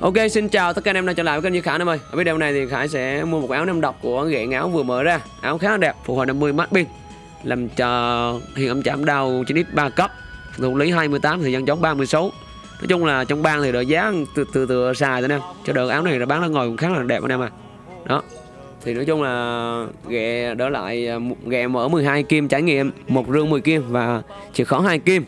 Ok xin chào tất cả anh em đang trở lại với kênh Như Khải em ơi. Ở video này thì Khải sẽ mua một áo năm độc của ghệ áo vừa mở ra. Áo khá là đẹp, phục hồi 50 mắt pin. Làm cho hiện âm chạm đau 9x 3 cấp. Thủ lý 28, thời gian chống 36 Nói chung là trong bang thì đợi giá từ từ, từ xài thôi em Cho đợt áo này là bán ra ngồi cũng khá là đẹp anh em à Đó. Thì nói chung là ghẹ đỡ lại à, ghẹ mở 12 kim trải nghiệm một rương 10 kim và chỉ khó 2 kim.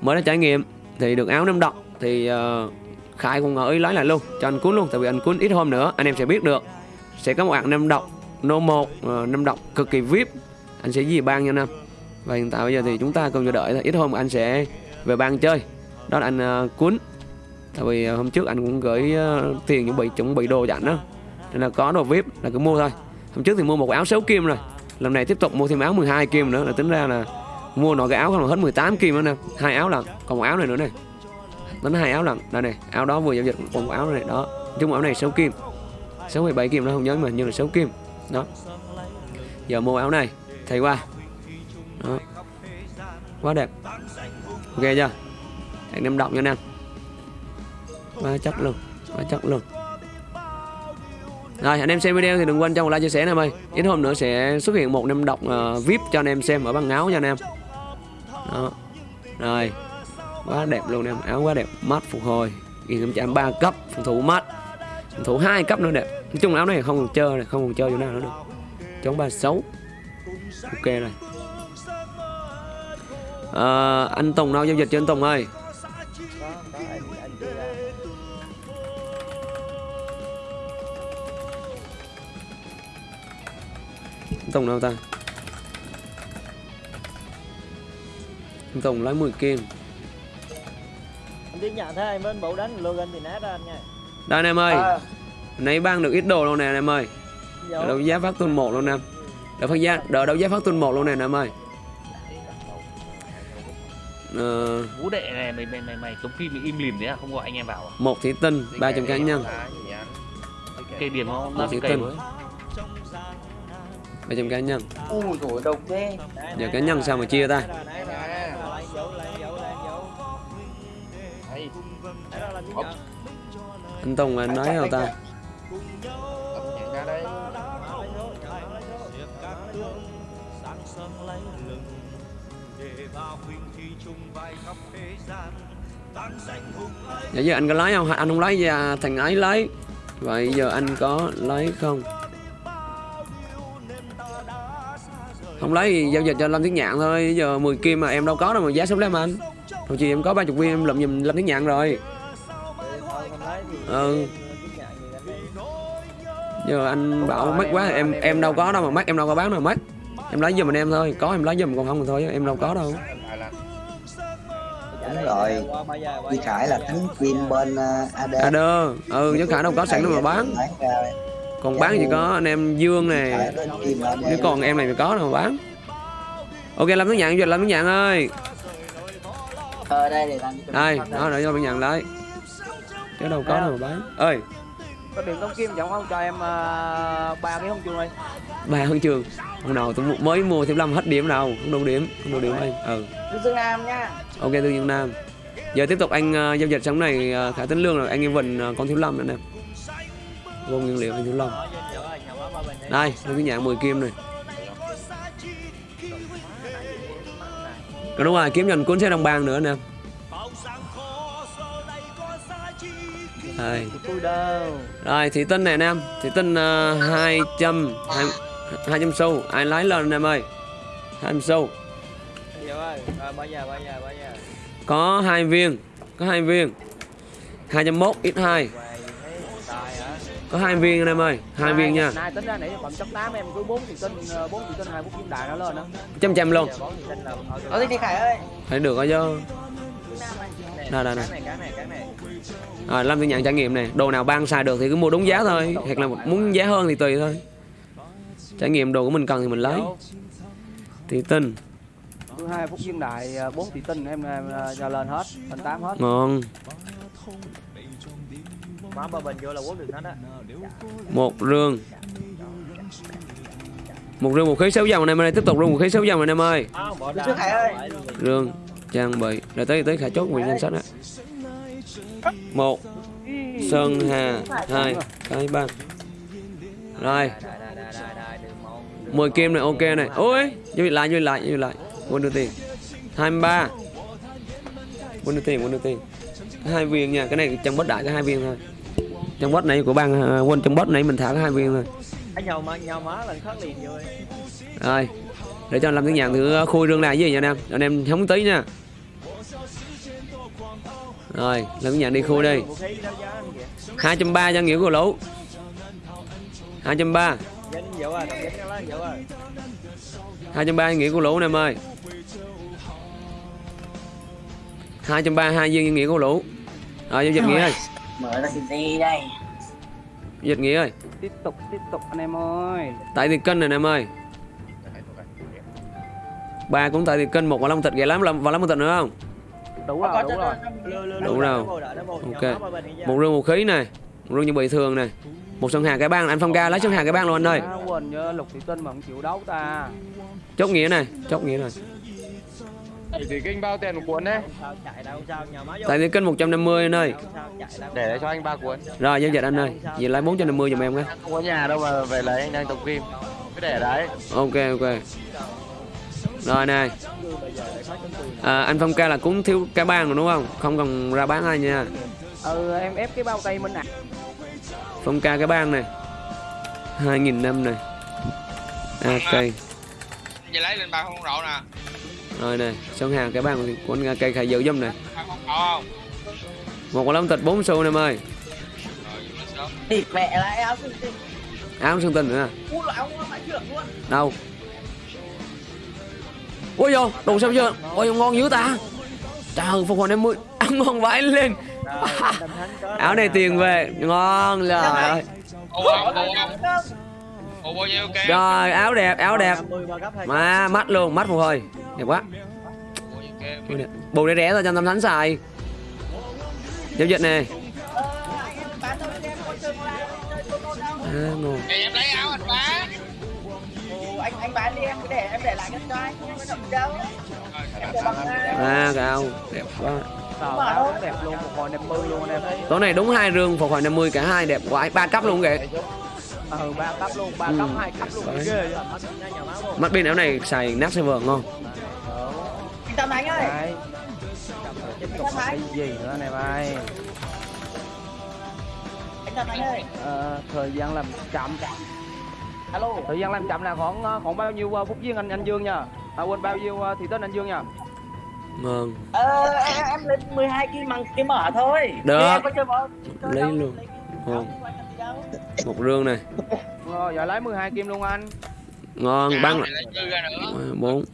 Mới đã trải nghiệm thì được áo năm độc thì uh, Khải cũng ngỏ ý lấy lại luôn cho anh Cuốn luôn tại vì anh Cuốn ít hôm nữa anh em sẽ biết được. Sẽ có một hạng năm độc nô một uh, năm độc cực kỳ vip anh sẽ gì ban nha năm và hiện tại bây giờ thì chúng ta cùng chờ đợi ít hôm anh sẽ về ban chơi. Đó là anh uh, Cuốn. Tại vì uh, hôm trước anh cũng gửi uh, tiền chuẩn bị chuẩn bị đồ dặn đó. Nên là có đồ vip là cứ mua thôi. Hôm trước thì mua một áo 6 kim rồi. Lần này tiếp tục mua thêm áo 12 kim nữa là tính ra là mua nó cái áo không là hết 18 kim nữa nè. Hai áo lần còn một áo này nữa này đánh hai áo lần đây này áo đó vừa giao dịch còn một áo này đó. Chung áo này 6 kim. 6 hay 7 kim nó không nhớ mà nhưng là 6 kim. Đó. Giờ mua áo này thấy qua. Đó. Quá đẹp. Ok chưa? Anh em động nha anh em. Quá chắc luôn quá chắc luôn. Rồi anh em xem video thì đừng quên cho một like chia sẻ em ơi ít hôm nữa sẽ xuất hiện một năm đọc uh, vip cho anh em xem ở băng áo nha anh em. Đó. Rồi quá đẹp luôn em áo quá đẹp mắt phục hồi. Nghìn em ba cấp phòng thủ mắt phòng thủ hai cấp nữa đẹp. Nói chung áo này không còn chơi này không còn chơi chỗ nào nữa được. Chống ba xấu. Ok rồi. À, anh Tùng đâu? Giao dịch cho anh Tùng ơi. Tùng đâu ta? Tùng lấy 10 kim anh tiến nhận thấy anh bên bộ đánh login thì nát ra anh nha. Đây anh em ơi. À. Nãy ban được ít đồ luôn nè anh em ơi. Đỡ đấu giá phát tuần 1 luôn nè. Đỡ phát giá đỡ đấu giá phát tuần 1 luôn nè anh em ơi. Ờ... Vũ đệ này mày mày mày mày tống phim im lìm đấy à? Không gọi anh em vào à? Một thí tinh 300 cá nhân. Cây điểm không? Một thí tinh. 300 cá nhân. Ui trời độc thế. Giờ cá nhân sao mà chia ta Anh Tùng anh nói đâu ta? Dạ giờ anh có lấy không? Anh không lấy ra thằng ấy lấy Vậy giờ anh có lấy không? Không lấy thì giao dịch cho Lâm Tiến Nhạn thôi. Giờ 10 kim mà em đâu có đâu mà giá sống lắm anh? Thôi chị em có 30 viên em lụm giùm Lâm Tiến Nhạn rồi Ừ Giờ anh bảo mất quá em em đâu có đâu mà mất em đâu có bán đâu mất Em lấy giùm mình em thôi Có em lấy giùm còn không thì thôi em đâu có đâu. Đúng rồi. Duy Khải là thánh kim bên uh, AD AD Ừ chứ Khải đâu có sẵn đâu mà bán. Còn bán chỉ có anh em Dương này Nếu còn em này thì có đâu mà bán. Ok làm tiếng nhận giờ làm tiếng nhận ơi. Ờ đây để làm Đây, đó để cho bạn nhận lấy Chứ đâu có đâu mà bán ơi. Có đường Tông Kim chẳng không cho em ba uh, cái không chuông ơi. Ba huân trường hôm nào tôi mới mua thêm lâm hết điểm nào. Không đủ điểm không đủ điểm anh ừ. Dương Nam nha. Ok tương Dương Nam. Giờ tiếp tục anh uh, giao dịch sống này uh, khả tính lương rồi. Anh em Vịnh uh, con thiếu lâm nữa nè. Vô nguyên liệu anh thiếu lâm. Đây. Tôi cái nhạn 10 kim này. Còn đúng rồi kiếm dành cuốn xe đồng bàn nữa nè đây. Rồi thị tinh này anh em. Thị tinh uh, 200 200 xu. Ai lái lên anh em ơi? 200 xu. Có hai viên Có hai viên. 201 x2 có hai viên anh em ơi hai viên nha. nay tính ra nãy phẩm chốc 8 em cứ 4 thị tinh 4 thị tinh hai bút kim đại nó lên đó trăm trăm luôn. Ở đi đi khải ơi. Thấy được rồi chứ. Đây đây này rồi lâm tự nhận trải nghiệm này. Đồ nào ban xài được thì cứ mua đúng giá thôi. Hoặc là muốn giá hơn thì tùy thôi. Trải nghiệm đồ của mình cần thì mình lấy. Thị tinh. Cứ hai phút viên đại bốn thị tinh em cho lên hết lên tám hết. Ngon Má ba bình vô là quất được hết á. Một rương. Một rương một khí sáu dòng anh em ơi. Tiếp tục rương một khí sáu dòng anh em ơi. Rương trang bị. Rồi tới tới khả chốt quyền danh sách á Một. Sơn Hà. Hai. Cái ba rồi. Đại, đại, đại, đại, đại, đừng mong, đừng 10 mong. kim này ok này. Ôi như lại như lại như lại. Quân đưa tiền. 23 quân đưa tiền quân đưa tiền. Hai viên nha cái này trong bot đại có hai viên thôi. Trong bot này của bang à, quân trong bot này mình thả có hai viên thôi. Rồi rồi. Để cho làm tiếng nhạc thử khui rương này với anh em. Anh em hóng tí nha rồi tiếng nhạc đi khui đi. anh kìa 230 cho nghĩa của lũ. 230 dân dậu à đồng dân cái lá dậu à 230 nghĩa của lũ nè em ơi 230 hai viên nghĩa của lũ. Rồi giao dịch nghĩa ơi. Mở ra cái gì đây? Dịch nghĩa ơi. Tiếp tục tiếp tục anh em ơi. Tại tiền cân này nè em ơi. Ba cũng tại tiền cân một và long thịt ghẻ lắm. Và lắm một thịt nữa không đủ rồi đủ rồi. Đủ rồi. Ok. một rương một khí này một rương như bị thường này. Một sân hàng cái bang anh phong ca lấy sân hàng cái bang luôn anh ơi. Quên nhớ lục thị tinh mà không chịu đấu ta. Chốt nghĩa này chốt nghĩa này. Thì kinh bao tiền một cuốn đấy. Tại tiền cân 150 anh ơi. Để đấy cho anh ba cuốn. Rồi giao dịch anh ơi. Về lấy 450 giùm em cái. Không có nhà đâu mà về lấy anh đang tổng kim cứ để đấy. Ok ok rồi này. À, anh phong ca là cũng thiếu cái bang rồi đúng không? Không cần ra bán ai nha. Ừ em ép cái bao tay minh ạ phong ca cái bang này. 2.000 năm này. Ok Vậy lấy lên ba không rộ nè. Rồi này sân hàng cái bang của anh cây khai giữ giùm không? Một quả lông thịt 4 xu nè em ơi. Thịt mẹ lại áo xinh xinh áo xương tình nữa nè. đâu ôi vô đồ sao chưa? Ôi ngon dữ ta. Trời phục hồi em mươi ăn ngon vãi lên. Áo này tiền về ngon ơi ok rồi áo đẹp áo đẹp. 50 mà mắt luôn mắt phục hồi. Đẹp quá. Cái này, bù để rẻ thôi cho tâm thánh xài. Giao dịch nè. À, ngon em lấy áo anh bán anh anh bán đi em cứ để em để lại cho anh em có đâu. À cao đẹp quá. Đẹp luôn một hồi 50 luôn anh em. Tối này đúng hai rương phục hồi 50 cả hai đẹp quá. Ba cấp luôn kìa. Ừ ba cấp luôn ba Ừ. cấp hai cấp luôn. Ghê mắt pin áo này xài nát server ngon. Anh tâm anh ơi. Tiếp tục cái gì nữa anh em ơi anh tâm anh ơi. Ờ, thời gian làm chậm alo thời gian làm chậm là khoảng ờ, khoảng bao nhiêu ờ, phút viên anh anh Dương nha? À, quên bao nhiêu ờ, thị tên anh Dương nha? Ngon ờ em, em lên 12 kim bằng cái mở thôi. Được. Chứ em có chơi bóng chơi Lấy đâu, luôn. kim đâu. một rương này. Rồi giờ lấy 12 kim luôn anh. Ngon băng dư ra nữa? Bốn.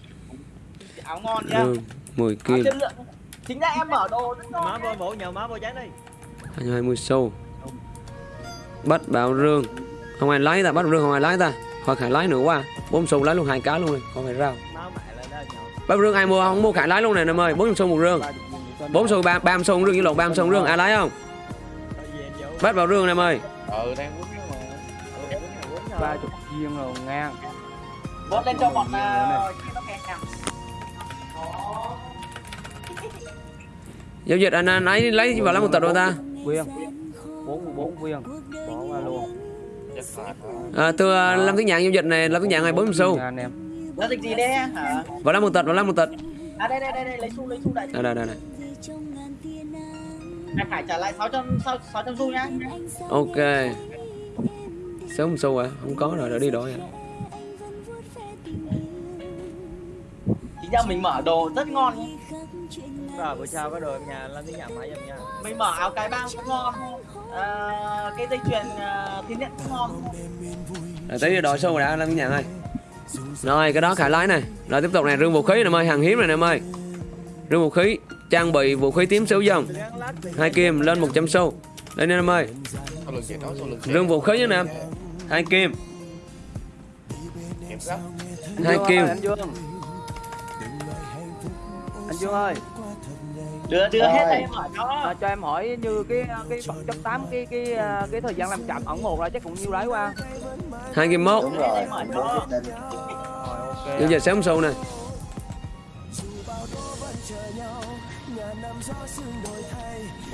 Áo ngon nha. Rương 10 áo kim. chất lượng. Chính ra em mở đồ rất ngon má vô mổ nhờ má vô chán đi. 20 xu. Bắt bảo rương không ai lấy ta bắt rương không ai lấy ta. Khỏi khải lấy nữa quá. Bốn xu lấy luôn hai cá luôn này không phải rau má mẹ lên đây nhậu bắt rương ai mua? Không mua khải lấy luôn này em ơi. Bốn xu một rương bốn xu ba ba xu một rương với lộn ba xu một rương ai lấy không? Bắt vào rương em ơi. Ừ đang mà. Rồi, rồi. ba chục viên rồi ngang. Bớt lên cho bọn kia nó kẹt nhầm giao dịch anh, anh ấy lấy vào lấy một tờ đôi ta. Viên. 44 viên à, từ à, làm tiếng nhạc giao dịch này làm tiếng nhạc này bốn xu Nha anh em Giao dịch gì đây hả? vào lấy một tịch vào lấy một tịch À đây đây đây, đây lấy xu lấy xu đại đây đây đây, đây. Anh Khải trả lại 600 600 600 xu nhá. ok sớm xu à không có rồi đã đi đổi à Chính ra mình mở đồ rất ngon nhá. rồi bữa sau có đồ em nhà làm tiếng nhà máy em nha Mình mở áo cái băng cũng ngon. À, cái dây chuyền uh, thiên nhận cũng ngon. rồi tí đổi xu đã làm tiếng nhạc ơi. Rồi cái đó khải lái này rồi tiếp tục này rương vũ khí này em ơi hàng hiếm này nè em ơi rương vũ khí trang bị vũ khí tím xíu dòng. Hai kim lên 100 xu. Lên em ơi rương vũ khí nha em hai kim. Hai kim. Ơi, anh Dương anh Dương ơi Đưa đưa hết đây em mở cho. à, cho em hỏi như cái cái bậc chấp 8 cái cái à, cái thời gian làm chậm ẩn một là chắc cũng nhiêu đấy qua hai kim mốt. Rồi. Rồi giao dịch sớm xu này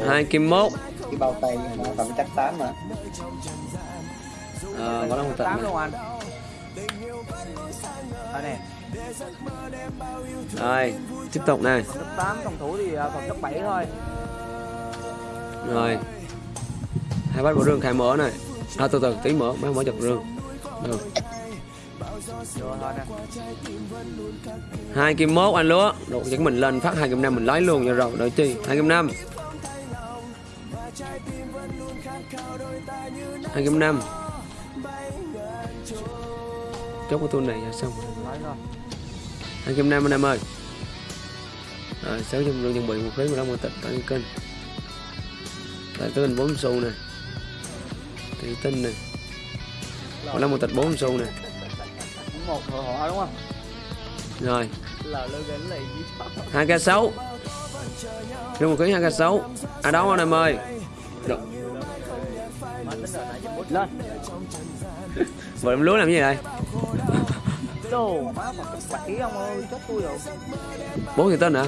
hai kim mốt. Cái bao tay mà tầm chắc tám mà. Ờ có đâu một tận tám luôn anh. Đây nè rồi tiếp tục này. Cấp 8 phòng thủ thì à, còn cấp 7 thôi. Rồi. Hai bát bộ rương khai mở này. À, từ từ tí mở mới mở chặt rương được rồi hai kim mốt anh lúa rồi chắc mình lên phát hai kim năm mình lấy luôn cho rồi đợi chi? Hai kim năm. Hai kim năm. Chốt cái tuần này là xong. Nói hai kim năm anh em ơi. Rồi sáu trăm rương chuẩn bị một phí mà đâu một tịch tại kênh. Tại tên bốn xu này thủy tinh này còn là một tịch bốn xu này Cũng một họ đúng không? Rồi. Hai k sáu. Rương một ký hai k sáu. À đó anh em ơi. Được. lên. Em lúa làm gì đây đồ má mà cấp 7 ông ơi chết tôi rồi. Bốn thủy tinh hả?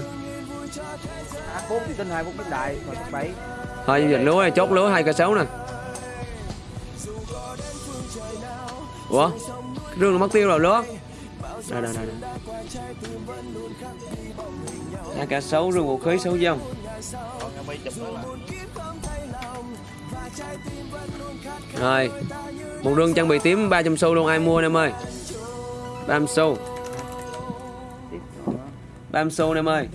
À, bốn thì tinh hai bốn tinh đại mà 7 thôi dịch lúa này chốt lúa hai k sáu nè. Ủa? Cái rương nó mất tiêu rồi lúa. Đây đây đây đây. hai k sáu rương vũ khí sáu dòng rồi một rương trang bị tím 300 xu luôn ai mua anh em ơi 300 xu tiếp nữa 300 xu anh em ơi.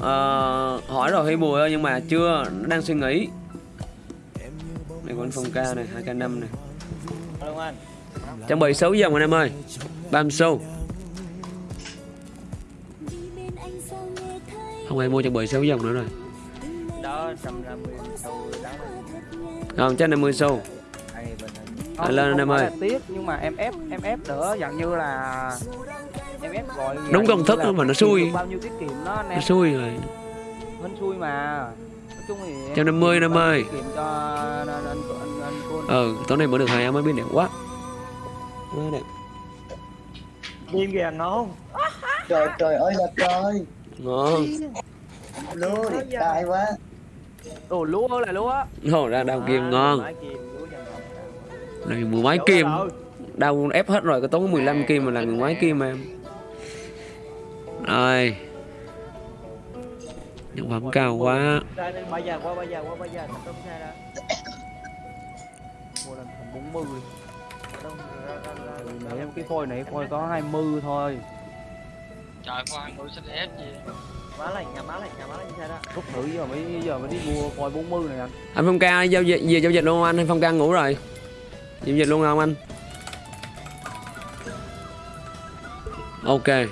Ờ, hỏi rồi hay bùi ơi nhưng mà chưa nó đang suy nghĩ. Này còn phong ca này hai k năm này. Đúng anh trang bị 6 dòng anh em ơi. 30 xu không ai mua trang bị 6 dòng nữa rồi. Đó, 150 sau đó. Không chắc 50 xu Này À, lên anh em ơi. là tiếc nhưng mà em ép em ép đỡ dạng như là em ép gọi Đúng công thức đó mà nó xui. bao nhiêu tiết kiệm nó anh nó em xui rồi. Hên xui mà. Nói chung thì em 150 tiết kiệm em bao nhiêu ơi. tiết kiệm cho anh anh anh, anh, anh cô ừ tối nay mở được hai áo mới biết đẹp quá. Quá đẹp. Đêm kìa ngon trời trời ơi là trời. Ngon. Lúa đẹp trai quá. Đồ lúa là lúa. Ồ, ra đào kim ngon này mười mấy kim. Đau ép hết rồi có tốn 15 kim mà là mười mấy kim em. Rồi. Nhân phẩm cao quá. Ra đây, bây giờ qua bây giờ qua bây giờ không xe ra mua lên thành 40 Đâu, ra, ra, ra, ra. để em cái phôi này phôi có 20 thôi Trời khoan tôi xách ép gì má lạnh nhà má lạnh nhà má lạnh xe đó. Rút thử giờ mới giờ mới đi mua phôi 40 này anh. Anh phong ca giao dịch về giao dịch luôn không anh phong ca ngủ rồi giao dịch luôn không anh? Ok. 20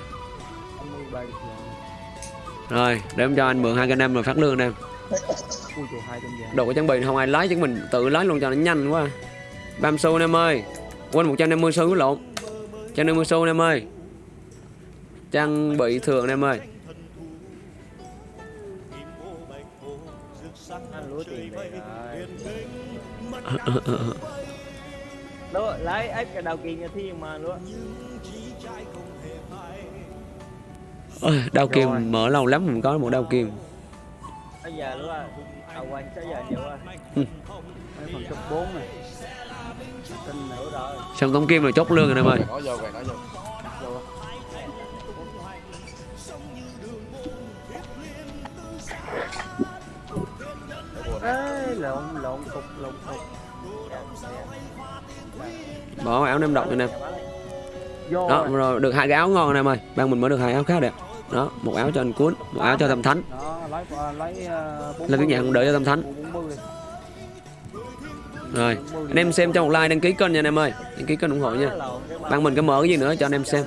bay rồi để em cho anh mượn hai cái năm rồi phát lương em đồ có trang bị không ai lấy chứ mình tự lấy luôn cho nó nhanh quá. Bam xu anh em ơi quên 150 xu lộn. 150 xu em ơi. Trang bị thường em ơi rồi lúa lấy ép cái đầu kiền nhà thiên mà lúa Ôi, Rồi. kim mở lâu lắm mình có một đao kim bây giờ lúa đầu quanh tới giờ nhiều quá. Mấy phần cấp 4 này. Tin nữa rồi xong tống kim rồi chốt lương anh em ơi Nói vô vậy nói vô. Ê lộn lộn cục lộn cục bỏ áo nem độc anh em đó rồi. được hai cái áo ngon anh em ơi ban mình mới được hai áo khá đẹp. Đó một áo cho anh cuốn một áo cho tâm thánh. Đó lấy lấy uh, 40 lên cái nhà không đợi cho tâm thánh. 40 rồi anh em xem cho một like đăng ký kênh nha anh em ơi. Đăng ký kênh ủng hộ nha. Ban mình có mở cái gì nữa cho anh em xem